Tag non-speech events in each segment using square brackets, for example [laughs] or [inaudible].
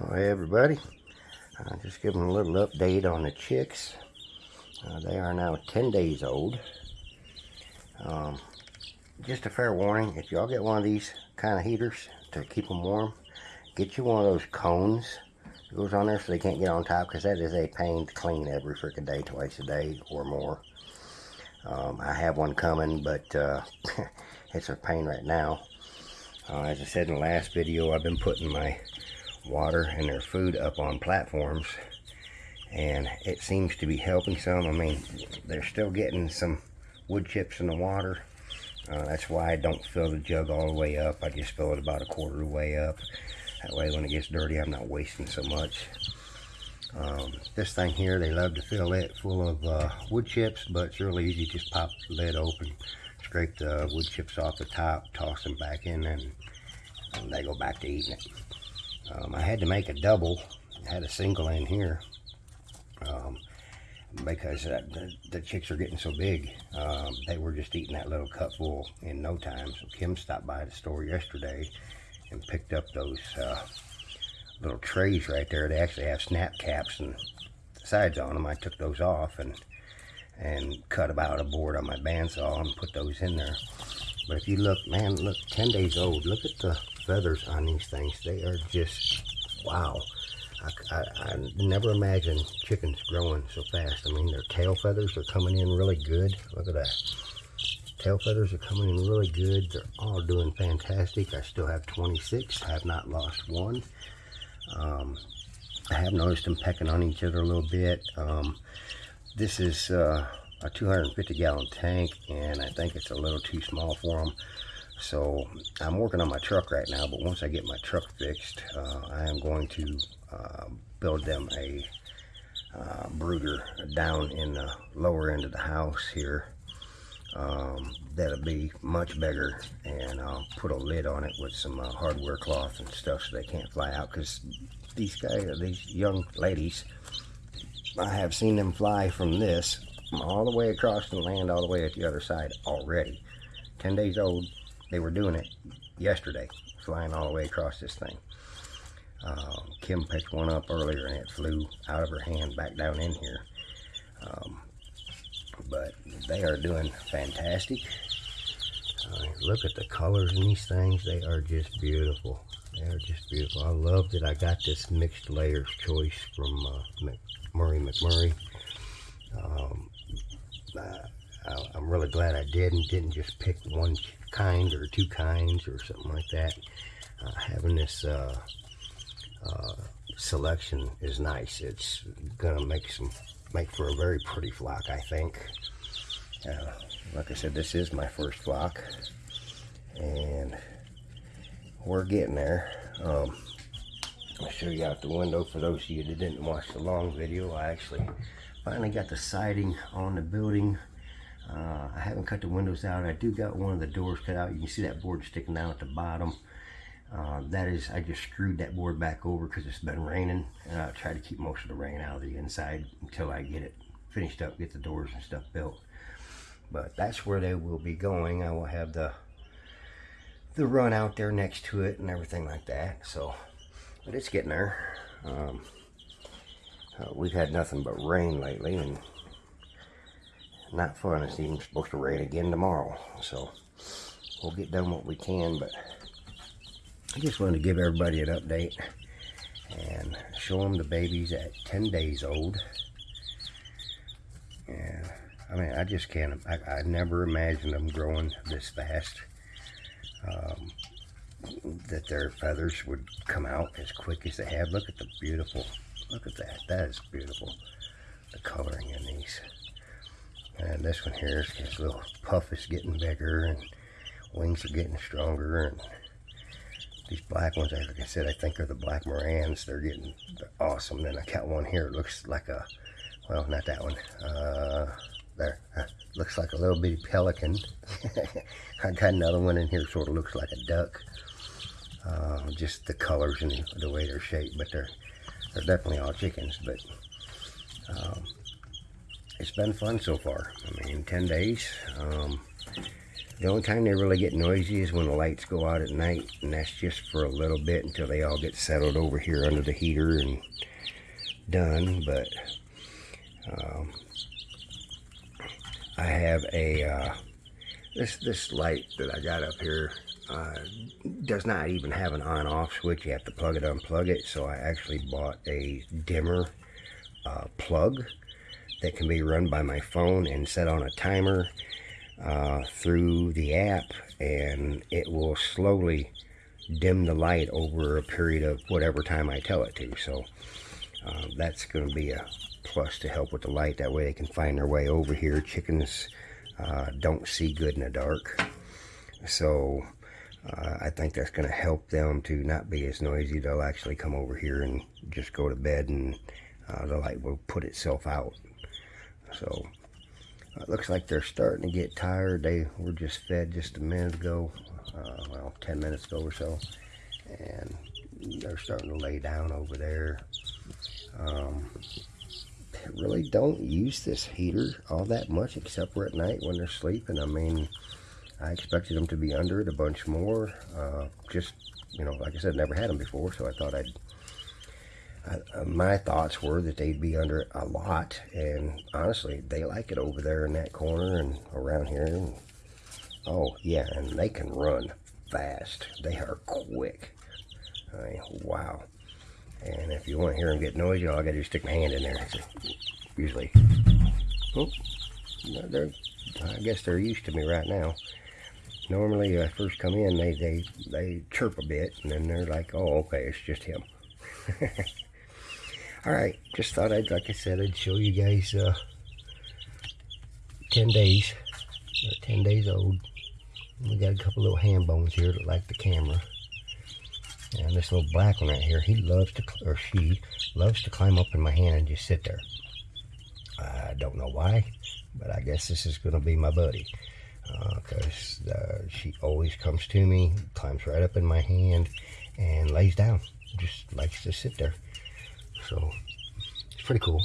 Oh, hey everybody. Uh, just giving a little update on the chicks. Uh, they are now 10 days old. Um, just a fair warning, if y'all get one of these kind of heaters to keep them warm, get you one of those cones that goes on there so they can't get on top because that is a pain to clean every freaking day, twice a day or more. Um, I have one coming, but uh, [laughs] it's a pain right now. Uh, as I said in the last video, I've been putting my water and their food up on platforms and it seems to be helping some. I mean, they're still getting some wood chips in the water. Uh, that's why I don't fill the jug all the way up. I just fill it about a quarter of the way up. That way when it gets dirty, I'm not wasting so much. Um, this thing here, they love to fill it full of uh, wood chips, but it's really easy. Just pop the lid open, scrape the wood chips off the top, toss them back in, and, and they go back to eating it. Um, I had to make a double, I had a single in here, um, because uh, the, the, chicks are getting so big. Um, they were just eating that little cupful in no time. So Kim stopped by the store yesterday and picked up those uh, little trays right there. They actually have snap caps and sides on them. I took those off and and cut about a board on my bandsaw and put those in there. But if you look, man, look, 10 days old. Look at the feathers on these things. They are just, wow. I, I, I, never imagined chickens growing so fast. I mean, their tail feathers are coming in really good. Look at that. Tail feathers are coming in really good. They're all doing fantastic. I still have 26. I have not lost one. Um, I have noticed them pecking on each other a little bit. Um, this is uh, a 250 gallon tank and I think it's a little too small for them. So I'm working on my truck right now, but once I get my truck fixed, uh, I am going to uh, build them a uh, brooder down in the lower end of the house here. Um, that'll be much bigger and I'll put a lid on it with some uh, hardware cloth and stuff so they can't fly out because these guys, these young ladies, I have seen them fly from this all the way across the land all the way at the other side already. 10 days old, they were doing it yesterday, flying all the way across this thing. Uh, Kim picked one up earlier and it flew out of her hand back down in here. Um, but they are doing fantastic. Uh, look at the colors in these things. They are just beautiful. They are just beautiful. I love that I got this mixed layers choice from uh, Murray McMurray. Um, I, am really glad I did and didn't just pick one kind or two kinds or something like that. Uh, having this uh, uh, selection is nice. It's gonna make some make for a very pretty flock, I think. Uh, like I said, this is my first flock, and we're getting there. Um, I'll show you out the window for those of you that didn't watch the long video. I actually finally got the siding on the building uh, I haven't cut the windows out. I do got one of the doors cut out. You can see that board sticking down at the bottom. Uh, that is, I just screwed that board back over because it's been raining. And I'll try to keep most of the rain out of the inside until I get it finished up, get the doors and stuff built. But that's where they will be going. I will have the the run out there next to it and everything like that. So, but it's getting there. Um, we've had nothing but rain lately and not fun. It's even supposed to rain again tomorrow. So we'll get done what we can, but I just wanted to give everybody an update and show them the babies at 10 days old. Yeah, I mean, I just can't, I, I never imagined them growing this fast. Um, that their feathers would come out as quick as they have. Look at the beautiful, look at that. That is beautiful. The coloring in these. And this one here, his little puff is getting bigger and wings are getting stronger. And these black ones, like I said, I think are the black Marans. They're getting awesome. Then I got one here. It looks like a, well, not that one. Uh, there. Uh, looks like a little bitty pelican. [laughs] I got another one in here sort of looks like a duck. Uh, just the colors and the way they're shaped, but they're they're definitely all chickens. But um, it's been fun so far. I mean, 10 days. Um, The only time they really get noisy is when the lights go out at night, and that's just for a little bit until they all get settled over here under the heater and done. But um, I have a uh, this this light that I got up here does not even have an on-off switch. You have to plug it, unplug it. So I actually bought a dimmer uh, plug that can be run by my phone and set on a timer uh, through the app and it will slowly dim the light over a period of whatever time I tell it to. So uh, that's going to be a plus to help with the light. That way they can find their way over here. Chickens uh, don't see good in the dark. So uh, I think that's going to help them to not be as noisy. They'll actually come over here and just go to bed and uh, the light will put itself out. So it looks like they're starting to get tired. They were just fed just a minute ago, uh, well, 10 minutes ago or so. And they're starting to lay down over there. Um, really don't use this heater all that much except for at night when they're sleeping. I mean, I expected them to be under it a bunch more. Uh, just, you know, like I said, never had them before, so I thought I'd uh, my thoughts were that they'd be under a lot and honestly they like it over there in that corner and around here and, oh yeah and they can run fast. They are quick. I mean, wow. And if you want to hear them get noisy all I gotta do is stick my hand in there. So usually oh, I guess they're used to me right now normally I first come in they, they they chirp a bit and then they're like oh okay it's just him. [laughs] All right just thought i'd like i said i'd show you guys uh 10 days They're 10 days old. We got a couple little ham bones here that like the camera. And this little black one right here he loves to or she loves to climb up in my hand and just sit there. I don't know why but i guess this is going to be my buddy because uh, uh, she always comes to me climbs right up in my hand and lays down just likes to sit there so it's pretty cool.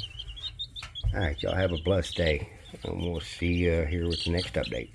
All right, y'all have a blessed day. And we'll see you here with the next update.